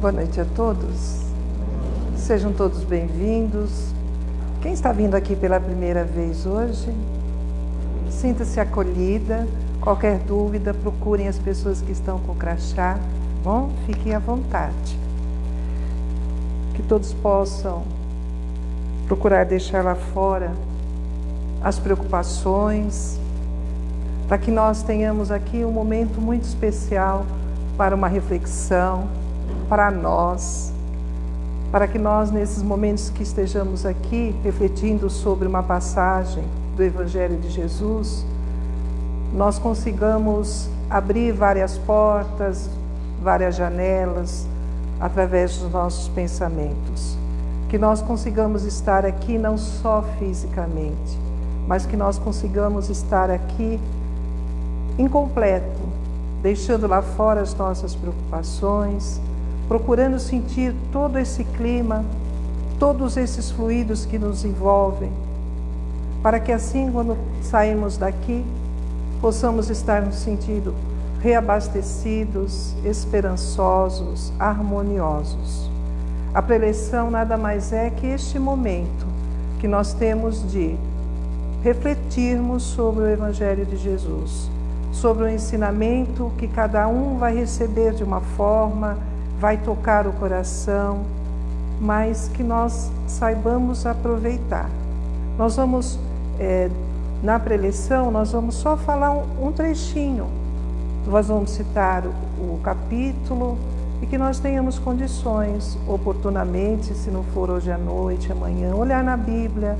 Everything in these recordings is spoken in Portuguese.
Boa noite a todos. Sejam todos bem-vindos. Quem está vindo aqui pela primeira vez hoje, sinta-se acolhida. Qualquer dúvida, procurem as pessoas que estão com o crachá. Bom, fiquem à vontade. Que todos possam procurar deixar lá fora as preocupações, para que nós tenhamos aqui um momento muito especial para uma reflexão, para nós, para que nós, nesses momentos que estejamos aqui, refletindo sobre uma passagem do Evangelho de Jesus, nós consigamos abrir várias portas, várias janelas, através dos nossos pensamentos. Que nós consigamos estar aqui não só fisicamente, mas que nós consigamos estar aqui incompleto, deixando lá fora as nossas preocupações, procurando sentir todo esse clima, todos esses fluidos que nos envolvem, para que assim, quando saímos daqui, possamos estar no sentido reabastecidos, esperançosos, harmoniosos. A preleção nada mais é que este momento que nós temos de refletirmos sobre o Evangelho de Jesus sobre o ensinamento que cada um vai receber de uma forma, vai tocar o coração, mas que nós saibamos aproveitar. Nós vamos, é, na preleção, nós vamos só falar um, trechinho, nós vamos citar o, o capítulo e que nós tenhamos condições, oportunamente, se não for hoje à noite, amanhã, olhar na Bíblia,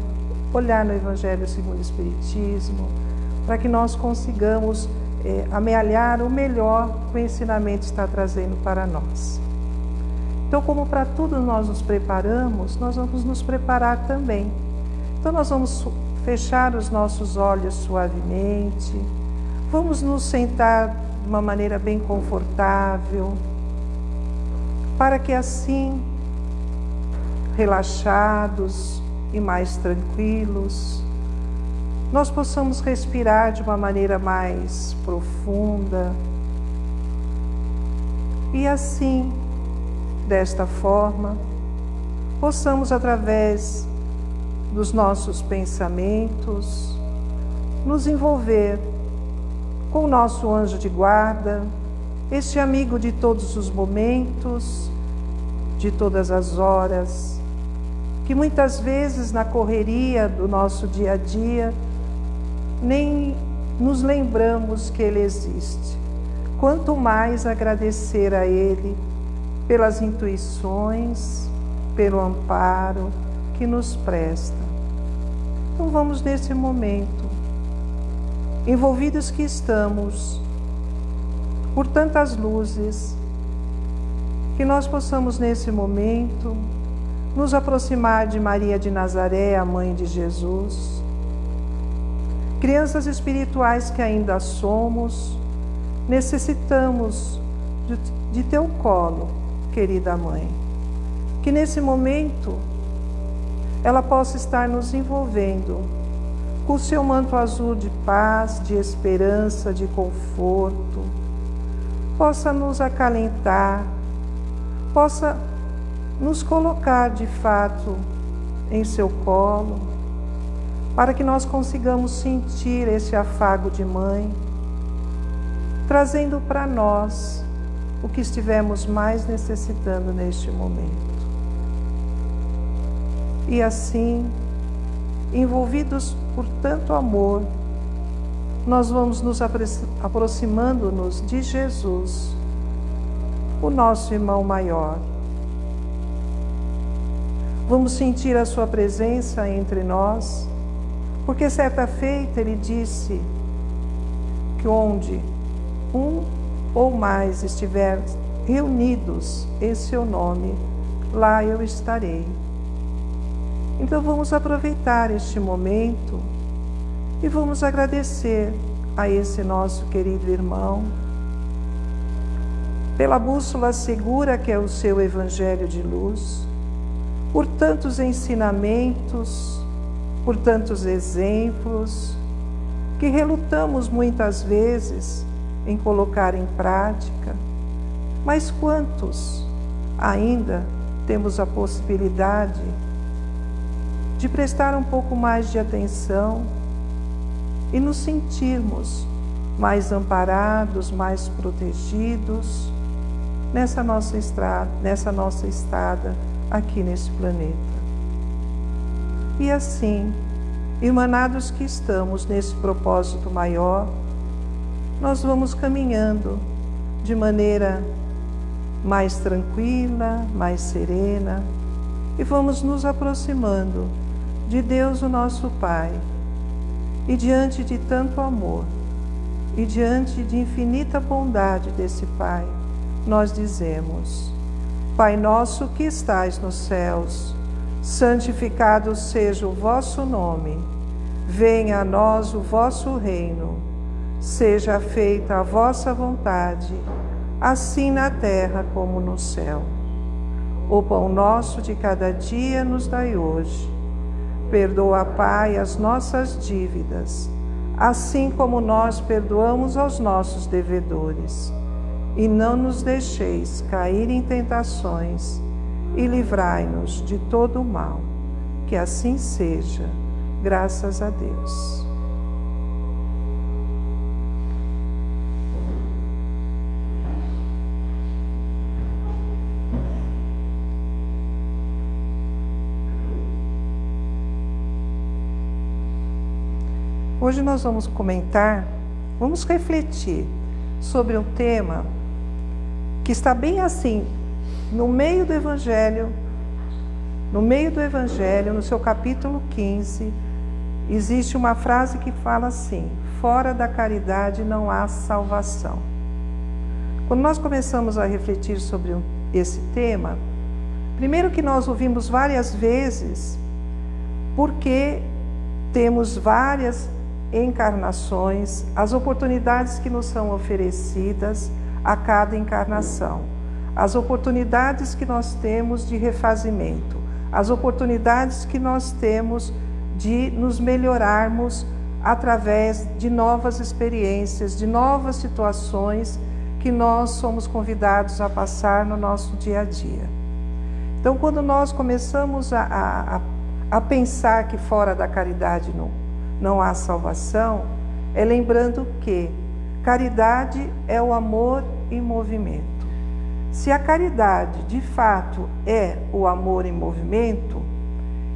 olhar no Evangelho segundo o Espiritismo, para que nós consigamos é, amealhar o melhor que o ensinamento está trazendo para nós. Então, como para tudo nós nos preparamos, nós vamos nos preparar também. Então, nós vamos fechar os nossos olhos suavemente, vamos nos sentar de uma maneira bem confortável, para que assim, relaxados e mais tranquilos, nós possamos respirar de uma maneira mais profunda e assim, desta forma, possamos, através dos nossos pensamentos, nos envolver com o nosso anjo de guarda, este amigo de todos os momentos, de todas as horas, que muitas vezes na correria do nosso dia a dia, nem nos lembramos que Ele existe. Quanto mais agradecer a Ele pelas intuições, pelo amparo que nos presta. Então vamos nesse momento, envolvidos que estamos por tantas luzes, que nós possamos nesse momento nos aproximar de Maria de Nazaré, a mãe de Jesus, Crianças espirituais que ainda somos, necessitamos de, de teu colo, querida mãe. Que nesse momento ela possa estar nos envolvendo com o seu manto azul de paz, de esperança, de conforto, possa nos acalentar, possa nos colocar de fato em seu colo para que nós consigamos sentir esse afago de mãe, trazendo para nós o que estivemos mais necessitando neste momento. E assim, envolvidos por tanto amor, nós vamos nos aproximando-nos de Jesus, o nosso irmão maior. Vamos sentir a sua presença entre nós porque certa feita ele disse que onde um ou mais estiver reunidos em seu nome, lá eu estarei. Então vamos aproveitar este momento e vamos agradecer a esse nosso querido irmão pela bússola segura que é o seu Evangelho de luz, por tantos ensinamentos, por tantos exemplos que relutamos muitas vezes em colocar em prática, mas quantos ainda temos a possibilidade de prestar um pouco mais de atenção e nos sentirmos mais amparados, mais protegidos nessa nossa estrada, nessa nossa estada aqui nesse planeta. E assim, irmanados que estamos nesse propósito maior, nós vamos caminhando de maneira mais tranquila, mais serena e vamos nos aproximando de Deus, o nosso Pai. E diante de tanto amor e diante de infinita bondade desse Pai, nós dizemos: Pai nosso que estais nos céus, santificado seja o vosso nome. Venha a nós o vosso reino. Seja feita a vossa vontade, assim na terra como no céu. O pão nosso de cada dia nos dai hoje. Perdoa, Pai, as nossas dívidas, assim como nós perdoamos aos nossos devedores e não nos deixeis cair em tentações, e livrai-nos de todo o mal. Que assim seja, graças a Deus. Hoje nós vamos comentar, vamos refletir sobre um tema que está bem assim, no meio do Evangelho, no meio do Evangelho, no seu capítulo 15, existe uma frase que fala assim: fora da caridade não há salvação. Quando nós começamos a refletir sobre esse tema, primeiro que nós ouvimos várias vezes, porque temos várias encarnações, as oportunidades que nos são oferecidas, a cada encarnação, as oportunidades que nós temos de refazimento, as oportunidades que nós temos de nos melhorarmos através de novas experiências, de novas situações que nós somos convidados a passar no nosso dia a dia. Então, quando nós começamos a, a, a pensar que fora da caridade não, não há salvação, é lembrando que Caridade é o amor em movimento. Se a caridade de fato é o amor em movimento,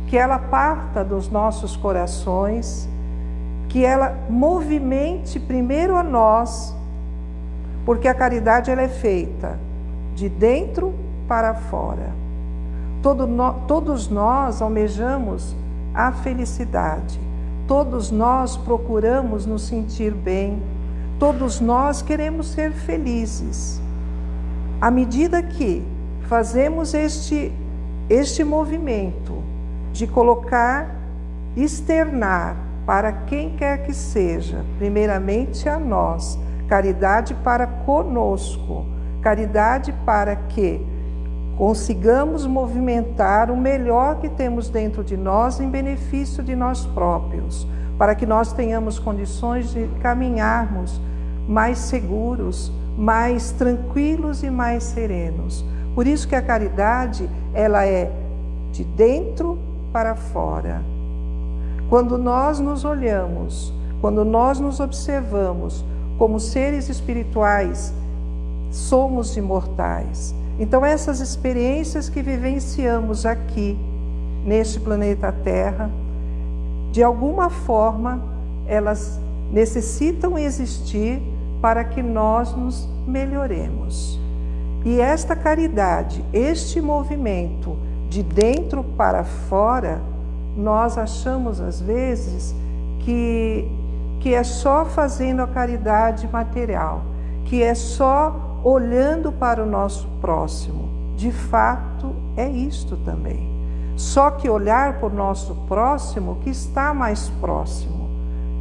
que ela parta dos nossos corações, que ela movimente primeiro a nós, porque a caridade ela é feita de dentro para fora. Todo no, todos nós almejamos a felicidade, todos nós procuramos nos sentir bem Todos nós queremos ser felizes. À medida que fazemos este, este movimento de colocar, externar para quem quer que seja, primeiramente a nós, caridade para conosco, caridade para que consigamos movimentar o melhor que temos dentro de nós em benefício de nós próprios para que nós tenhamos condições de caminharmos mais seguros, mais tranquilos e mais serenos. Por isso que a caridade, ela é de dentro para fora. Quando nós nos olhamos, quando nós nos observamos como seres espirituais, somos imortais. Então essas experiências que vivenciamos aqui neste planeta Terra, de alguma forma, elas necessitam existir para que nós nos melhoremos. E esta caridade, este movimento de dentro para fora, nós achamos às vezes que, que é só fazendo a caridade material, que é só olhando para o nosso próximo. De fato, é isto também. Só que olhar para o nosso próximo que está mais próximo.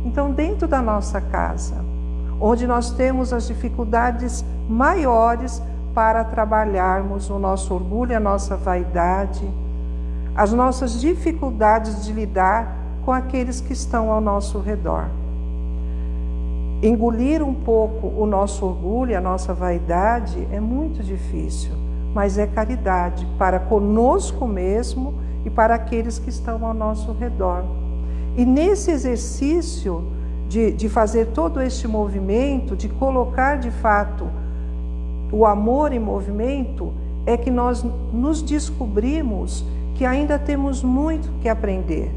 Então, dentro da nossa casa, onde nós temos as dificuldades maiores para trabalharmos o nosso orgulho, a nossa vaidade, as nossas dificuldades de lidar com aqueles que estão ao nosso redor. Engolir um pouco o nosso orgulho, a nossa vaidade é muito difícil, mas é caridade para conosco mesmo e para aqueles que estão ao nosso redor. E nesse exercício de, de fazer todo este movimento, de colocar de fato o amor em movimento, é que nós nos descobrimos que ainda temos muito que aprender.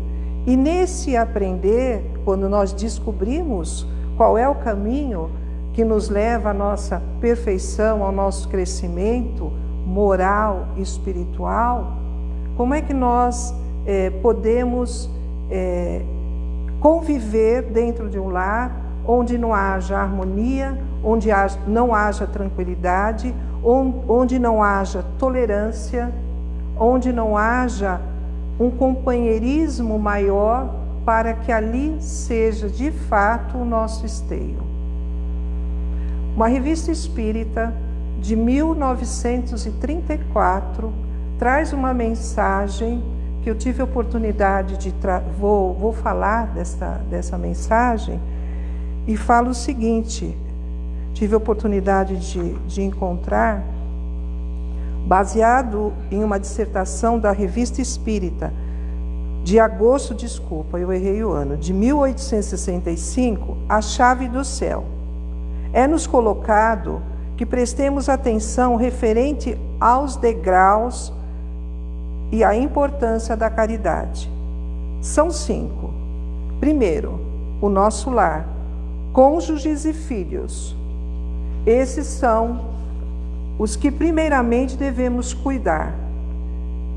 E nesse aprender, quando nós descobrimos qual é o caminho que nos leva à nossa perfeição, ao nosso crescimento moral e espiritual, como é que nós é, podemos é, conviver dentro de um lar onde não haja harmonia, onde não haja tranquilidade, onde não haja tolerância, onde não haja um companheirismo maior para que ali seja de fato o nosso esteio. Uma revista espírita de 1934 traz uma mensagem que eu tive a oportunidade de vou, vou falar dessa, dessa mensagem e falo o seguinte: tive a oportunidade de, de encontrar, baseado em uma dissertação da Revista Espírita, de agosto, desculpa, eu errei o ano, de 1865, A Chave do Céu. É-nos colocado que prestemos atenção referente aos degraus e à importância da caridade. São cinco. Primeiro, o nosso lar, cônjuges e filhos. Esses são os que primeiramente devemos cuidar.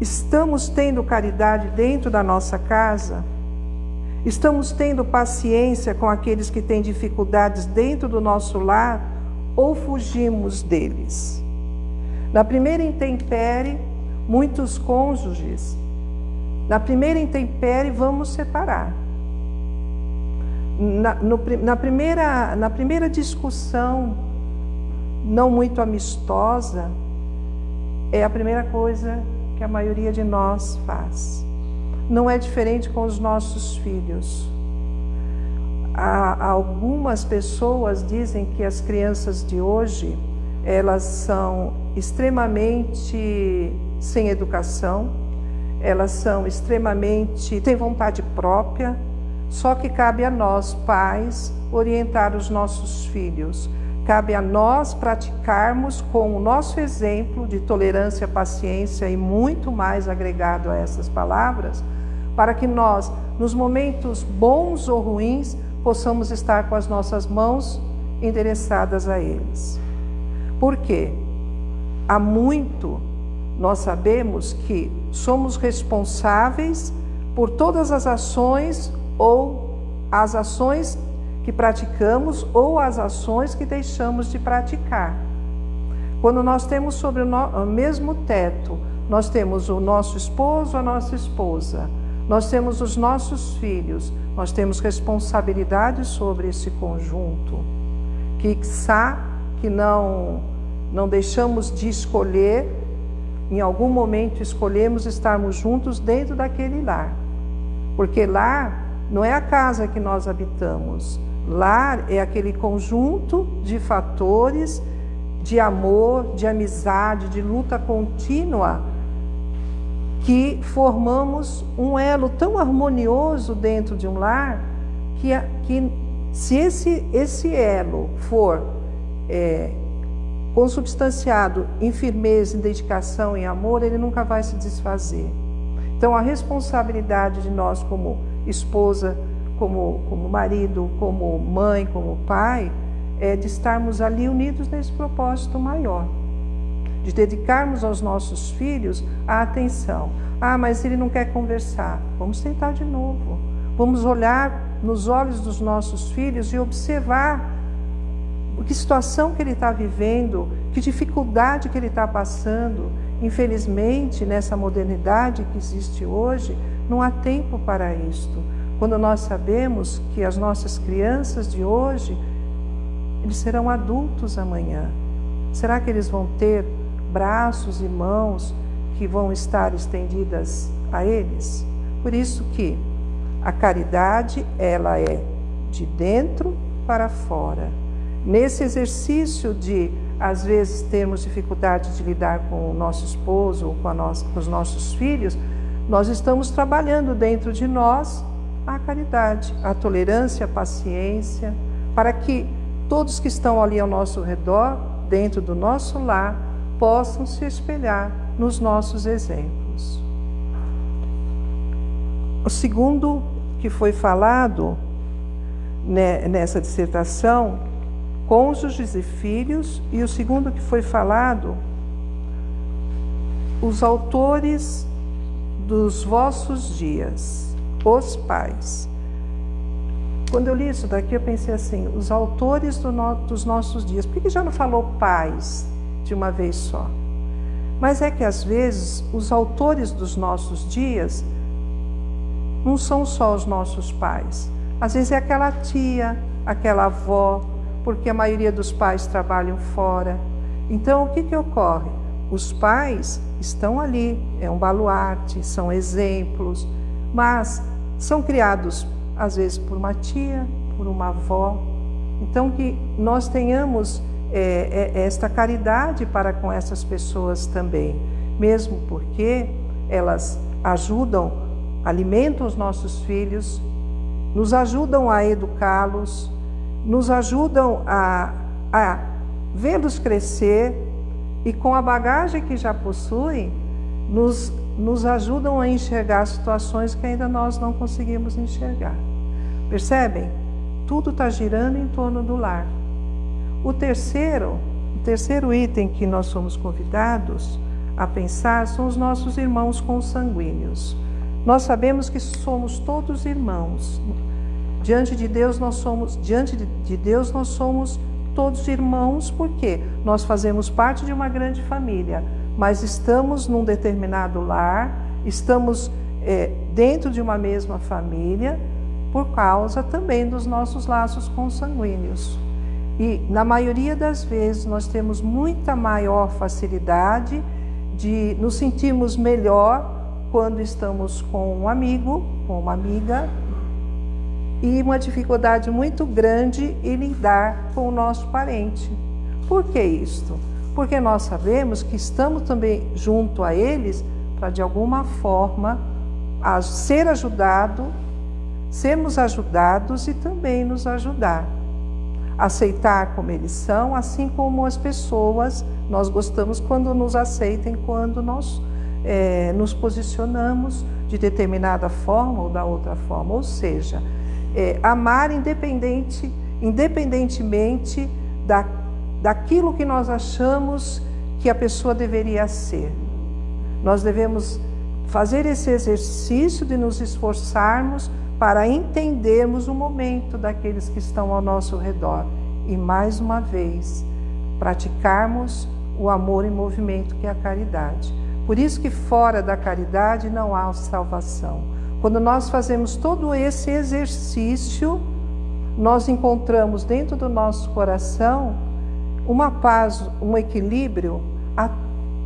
Estamos tendo caridade dentro da nossa casa? Estamos tendo paciência com aqueles que têm dificuldades dentro do nosso lar ou fugimos deles? Na primeira intempérie, muitos cônjuges, na primeira intempérie, vamos separar. Na, no, na, primeira, na primeira discussão, não muito amistosa, é a primeira coisa que a maioria de nós faz. Não é diferente com os nossos filhos. Há, algumas pessoas dizem que as crianças de hoje elas são extremamente sem educação, elas são extremamente têm vontade própria, só que cabe a nós, pais, orientar os nossos filhos Cabe a nós praticarmos com o nosso exemplo de tolerância, paciência e muito mais agregado a essas palavras, para que nós, nos momentos bons ou ruins, possamos estar com as nossas mãos endereçadas a eles. Por quê? Há muito nós sabemos que somos responsáveis por todas as ações ou as ações que praticamos ou as ações que deixamos de praticar. Quando nós temos sobre o, mesmo teto, nós temos o nosso esposo, a nossa esposa, nós temos os nossos filhos, nós temos responsabilidade sobre esse conjunto. Que que não não deixamos de escolher, em algum momento escolhemos estarmos juntos dentro daquele lar. Porque lar não é a casa que nós habitamos, Lar é aquele conjunto de fatores de amor, de amizade, de luta contínua que formamos um elo tão harmonioso dentro de um lar que, que se esse, esse elo for é, consubstanciado em firmeza, em dedicação, em amor, ele nunca vai se desfazer. Então, a responsabilidade de nós, como esposa, como, como marido, como mãe, como pai, é de estarmos ali unidos nesse propósito maior, de dedicarmos aos nossos filhos a atenção. Ah, mas ele não quer conversar. Vamos tentar de novo. Vamos olhar nos olhos dos nossos filhos e observar que situação que ele está vivendo, que dificuldade que ele está passando. Infelizmente, nessa modernidade que existe hoje, não há tempo para isto. Quando nós sabemos que as nossas crianças de hoje, eles serão adultos amanhã. Será que eles vão ter braços e mãos que vão estar estendidas a eles? Por isso que a caridade, ela é de dentro para fora. Nesse exercício de às vezes temos dificuldade de lidar com o nosso esposo ou com, nossa, com os nossos filhos, nós estamos trabalhando dentro de nós a caridade, a tolerância, a paciência, para que todos que estão ali ao nosso redor, dentro do nosso lar, possam se espelhar nos nossos exemplos. O segundo que foi falado né, nessa dissertação, cônjuges e filhos, e o segundo que foi falado, os autores dos vossos dias, os pais. Quando eu li isso daqui, eu pensei assim: os autores do no, dos nossos dias, por que já não falou pais de uma vez só? Mas é que às vezes os autores dos nossos dias não são só os nossos pais. Às vezes é aquela tia, aquela avó, porque a maioria dos pais trabalham fora. Então, o que, que ocorre? Os pais estão ali, é um baluarte, são exemplos, mas são criados às vezes por uma tia, por uma avó. Então, que nós tenhamos é, é, esta caridade para com essas pessoas também, mesmo porque elas ajudam, alimentam os nossos filhos, nos ajudam a educá-los, nos ajudam a, a vê-los crescer e com a bagagem que já possuem, nos, nos ajudam a enxergar situações que ainda nós não conseguimos enxergar. Percebem? Tudo está girando em torno do lar. O terceiro, o terceiro item que nós somos convidados a pensar são os nossos irmãos consanguíneos. Nós sabemos que somos todos irmãos. Diante de Deus nós somos, diante de Deus nós somos todos irmãos, porque nós fazemos parte de uma grande família, mas estamos num determinado lar, estamos é, dentro de uma mesma família, por causa também dos nossos laços consanguíneos. E na maioria das vezes nós temos muita maior facilidade de nos sentirmos melhor quando estamos com um amigo, com uma amiga, e uma dificuldade muito grande em lidar com o nosso parente. Por que isto? Porque nós sabemos que estamos também junto a eles para de alguma forma ser ajudado, sermos ajudados e também nos ajudar. Aceitar como eles são, assim como as pessoas, nós gostamos quando nos aceitem, quando nós é, nos posicionamos de determinada forma ou da outra forma. Ou seja, é, amar independente, independentemente da, daquilo que nós achamos que a pessoa deveria ser. Nós devemos fazer esse exercício de nos esforçarmos para entendermos o momento daqueles que estão ao nosso redor e, mais uma vez, praticarmos o amor em movimento que é a caridade. Por isso que fora da caridade não há salvação. Quando nós fazemos todo esse exercício, nós encontramos dentro do nosso coração uma paz, um equilíbrio,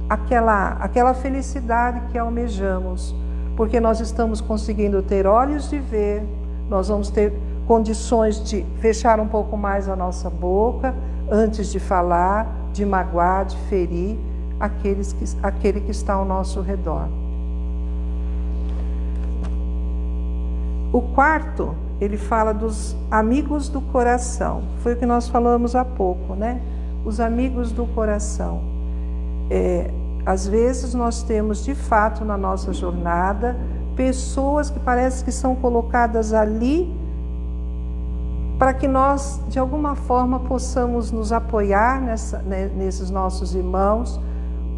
aquela, aquela felicidade que almejamos, porque nós estamos conseguindo ter olhos de ver, nós vamos ter condições de fechar um pouco mais a nossa boca antes de falar, de magoar, de ferir aqueles que, aquele que está ao nosso redor. O quarto, ele fala dos amigos do coração. Foi o que nós falamos há pouco, né? Os amigos do coração. É, às vezes nós temos de fato na nossa jornada pessoas que parece que são colocadas ali para que nós de alguma forma possamos nos apoiar nessa, né, nesses nossos irmãos,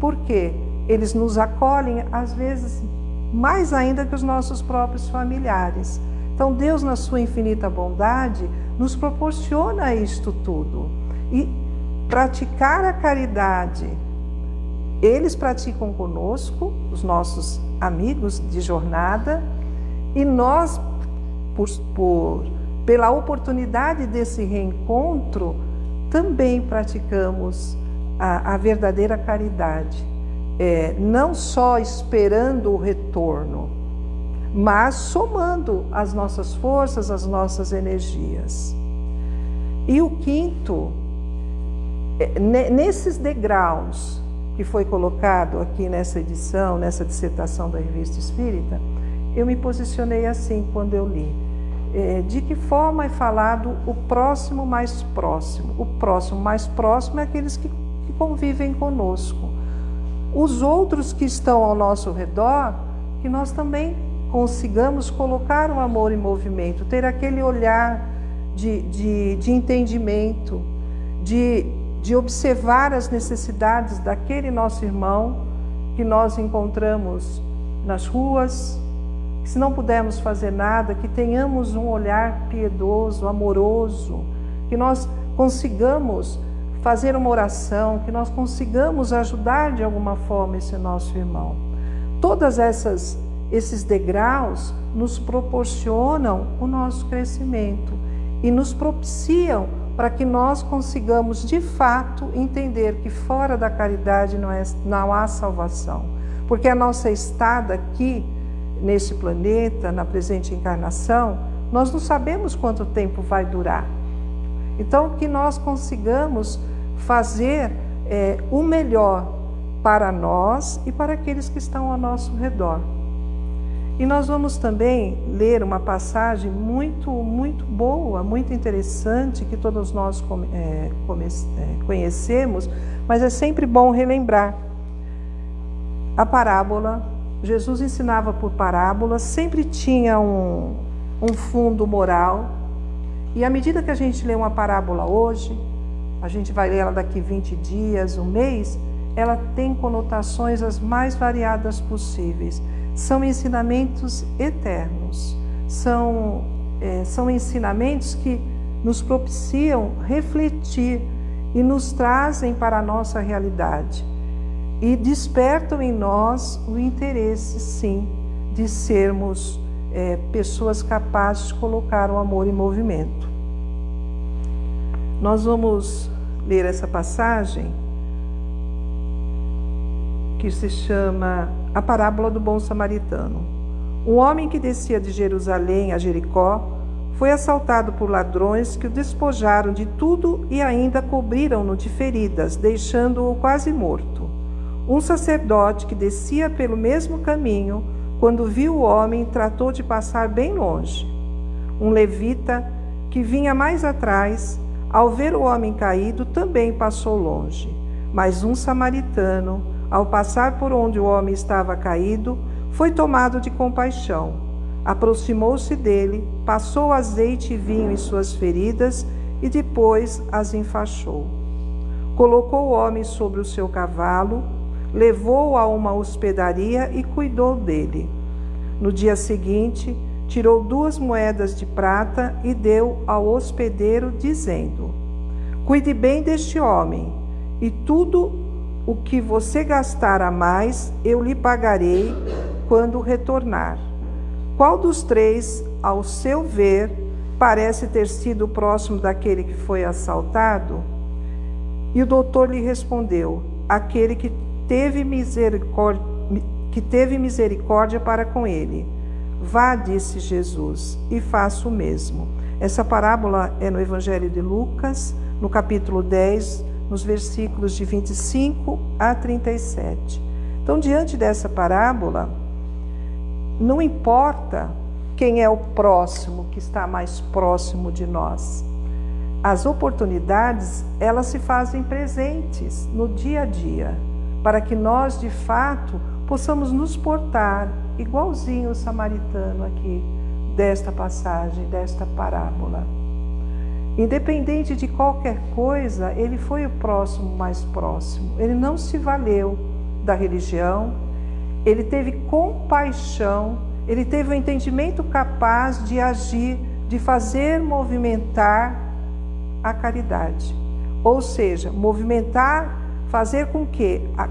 porque eles nos acolhem às vezes mais ainda que os nossos próprios familiares. Então, Deus, na sua infinita bondade, nos proporciona isto tudo. E praticar a caridade, eles praticam conosco, os nossos amigos de jornada, e nós, por, por, pela oportunidade desse reencontro, também praticamos a, a verdadeira caridade é, não só esperando o retorno, mas somando as nossas forças, as nossas energias. E o quinto nesses degraus que foi colocado aqui nessa edição, nessa dissertação da Revista Espírita, eu me posicionei assim quando eu li. É, de que forma é falado o próximo mais próximo? O próximo mais próximo é aqueles que, que convivem conosco. Os outros que estão ao nosso redor, que nós também consigamos colocar o amor em movimento, ter aquele olhar de, de, de entendimento, de, de observar as necessidades daquele nosso irmão que nós encontramos nas ruas, se não pudermos fazer nada, que tenhamos um olhar piedoso, amoroso, que nós consigamos fazer uma oração, que nós consigamos ajudar de alguma forma esse nosso irmão. Todas essas esses degraus nos proporcionam o nosso crescimento e nos propiciam para que nós consigamos de fato entender que fora da caridade não, é, não há salvação. Porque a nossa estada aqui, nesse planeta, na presente encarnação, nós não sabemos quanto tempo vai durar. Então, que nós consigamos fazer é, o melhor para nós e para aqueles que estão ao nosso redor. E nós vamos também ler uma passagem muito, muito boa, muito interessante, que todos nós é, é, conhecemos, mas é sempre bom relembrar. A parábola, Jesus ensinava por parábola, sempre tinha um, um fundo moral, e à medida que a gente lê uma parábola hoje, a gente vai ler ela daqui 20 dias, um mês, ela tem conotações as mais variadas possíveis são ensinamentos eternos, são, é, são ensinamentos que nos propiciam refletir e nos trazem para a nossa realidade e despertam em nós o interesse, sim, de sermos é, pessoas capazes de colocar o amor em movimento. Nós vamos ler essa passagem que se chama A Parábola do Bom Samaritano. Um homem que descia de Jerusalém a Jericó foi assaltado por ladrões que o despojaram de tudo e ainda cobriram-no de feridas, deixando-o quase morto. Um sacerdote que descia pelo mesmo caminho, quando viu o homem, tratou de passar bem longe. Um levita que vinha mais atrás, ao ver o homem caído, também passou longe. Mas um samaritano, ao passar por onde o homem estava caído, foi tomado de compaixão. Aproximou-se dele, passou azeite e vinho em suas feridas e depois as enfaixou. Colocou o homem sobre o seu cavalo, levou-o a uma hospedaria e cuidou dele. No dia seguinte, tirou duas moedas de prata e deu ao hospedeiro, dizendo: Cuide bem deste homem, e tudo o que você gastar a mais, eu lhe pagarei quando retornar. Qual dos três, ao seu ver, parece ter sido próximo daquele que foi assaltado? E o doutor lhe respondeu: aquele que teve misericórdia, que teve misericórdia para com ele. Vá, disse Jesus, e faça o mesmo. Essa parábola é no Evangelho de Lucas, no capítulo 10, nos versículos de 25 a 37. Então, diante dessa parábola, não importa quem é o próximo que está mais próximo de nós. As oportunidades, elas se fazem presentes no dia a dia, para que nós, de fato, possamos nos portar igualzinho o samaritano aqui desta passagem, desta parábola. Independente de qualquer coisa, ele foi o próximo mais próximo. Ele não se valeu da religião, ele teve compaixão, ele teve o um entendimento capaz de agir, de fazer movimentar a caridade. Ou seja, movimentar, fazer com que a,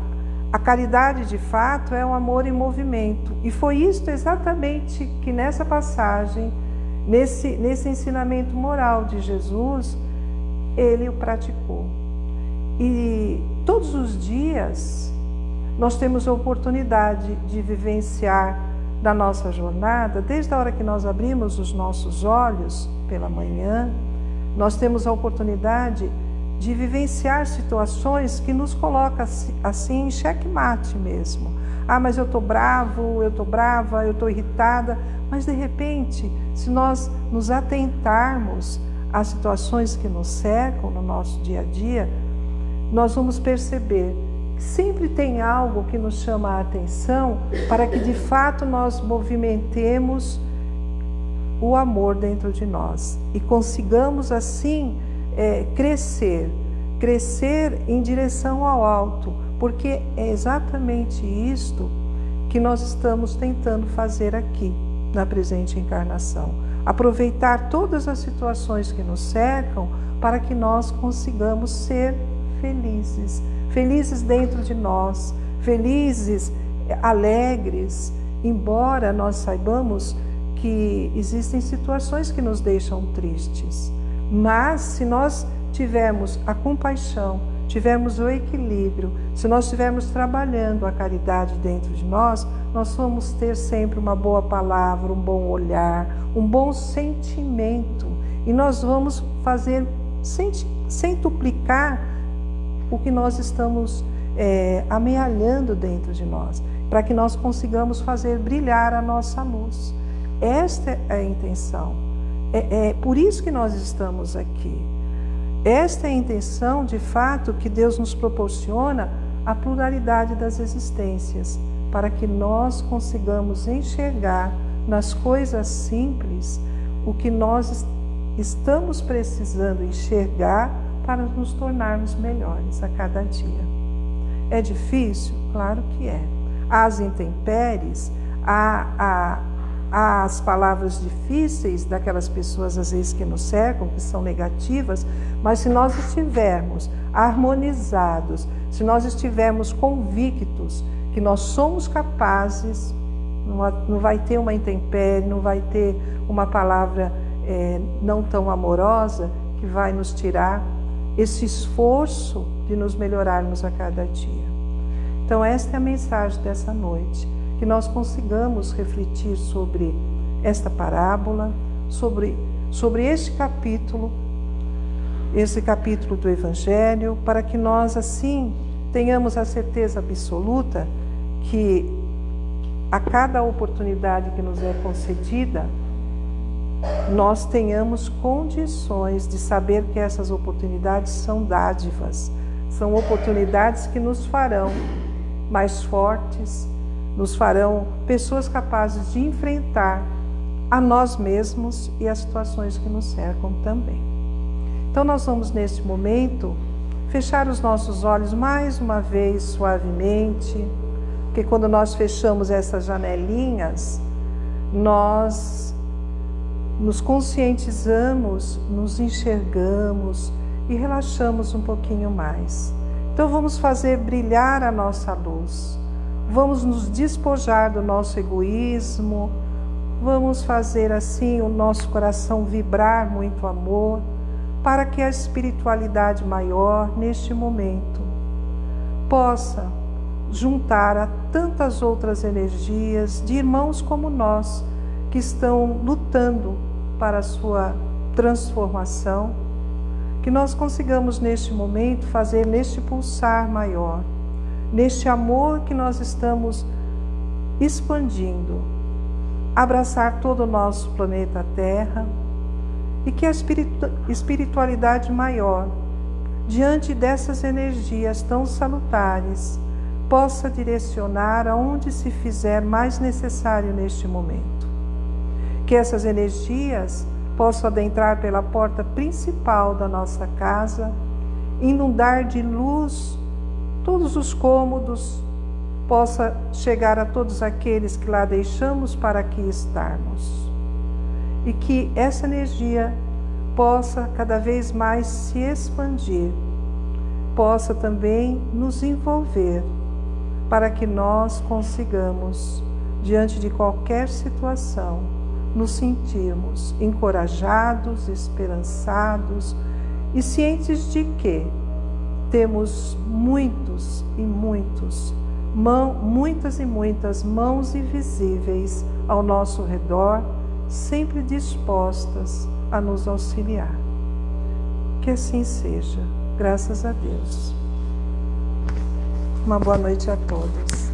a caridade de fato é um amor em movimento. E foi isso exatamente que nessa passagem Nesse, nesse ensinamento moral de Jesus, ele o praticou. E todos os dias nós temos a oportunidade de vivenciar da nossa jornada, desde a hora que nós abrimos os nossos olhos pela manhã, nós temos a oportunidade de vivenciar situações que nos coloca assim em xeque-mate mesmo. Ah, mas eu estou bravo, eu estou brava, eu estou irritada. Mas de repente, se nós nos atentarmos às situações que nos cercam no nosso dia a dia, nós vamos perceber que sempre tem algo que nos chama a atenção para que de fato nós movimentemos o amor dentro de nós e consigamos assim é, crescer, crescer em direção ao alto, porque é exatamente isto que nós estamos tentando fazer aqui na presente encarnação. Aproveitar todas as situações que nos cercam para que nós consigamos ser felizes, felizes dentro de nós, felizes, alegres, embora nós saibamos que existem situações que nos deixam tristes. Mas se nós tivermos a compaixão, tivermos o equilíbrio, se nós estivermos trabalhando a caridade dentro de nós, nós vamos ter sempre uma boa palavra, um bom olhar, um bom sentimento. E nós vamos fazer, duplicar, o que nós estamos é, amealhando dentro de nós, para que nós consigamos fazer brilhar a nossa luz. Esta é a intenção. É, é por isso que nós estamos aqui. Esta é a intenção, de fato, que Deus nos proporciona a pluralidade das existências, para que nós consigamos enxergar nas coisas simples o que nós estamos precisando enxergar para nos tornarmos melhores a cada dia. É difícil? Claro que é. As intempéries, a, a as palavras difíceis daquelas pessoas, às vezes, que nos cercam, que são negativas, mas se nós estivermos harmonizados, se nós estivermos convictos que nós somos capazes, não vai ter uma intempérie, não vai ter uma palavra é, não tão amorosa que vai nos tirar esse esforço de nos melhorarmos a cada dia. Então, esta é a mensagem dessa noite que nós consigamos refletir sobre esta parábola, sobre, sobre este capítulo, esse capítulo do Evangelho, para que nós assim tenhamos a certeza absoluta que a cada oportunidade que nos é concedida, nós tenhamos condições de saber que essas oportunidades são dádivas, são oportunidades que nos farão mais fortes, nos farão pessoas capazes de enfrentar a nós mesmos e as situações que nos cercam também. Então, nós vamos neste momento fechar os nossos olhos mais uma vez suavemente, porque quando nós fechamos essas janelinhas, nós nos conscientizamos, nos enxergamos e relaxamos um pouquinho mais. Então, vamos fazer brilhar a nossa luz Vamos nos despojar do nosso egoísmo, vamos fazer assim o nosso coração vibrar muito amor, para que a espiritualidade maior, neste momento, possa juntar a tantas outras energias de irmãos como nós, que estão lutando para a sua transformação, que nós consigamos neste momento fazer neste pulsar maior neste amor que nós estamos expandindo, abraçar todo o nosso planeta Terra e que a espiritualidade maior, diante dessas energias tão salutares, possa direcionar aonde se fizer mais necessário neste momento. Que essas energias possam adentrar pela porta principal da nossa casa, inundar de luz todos os cômodos, possa chegar a todos aqueles que lá deixamos para aqui estarmos. E que essa energia possa cada vez mais se expandir, possa também nos envolver, para que nós consigamos, diante de qualquer situação, nos sentirmos encorajados, esperançados e cientes de que temos muitos e muitos, mão, muitas e muitas mãos invisíveis ao nosso redor, sempre dispostas a nos auxiliar. Que assim seja. Graças a Deus. Uma boa noite a todos.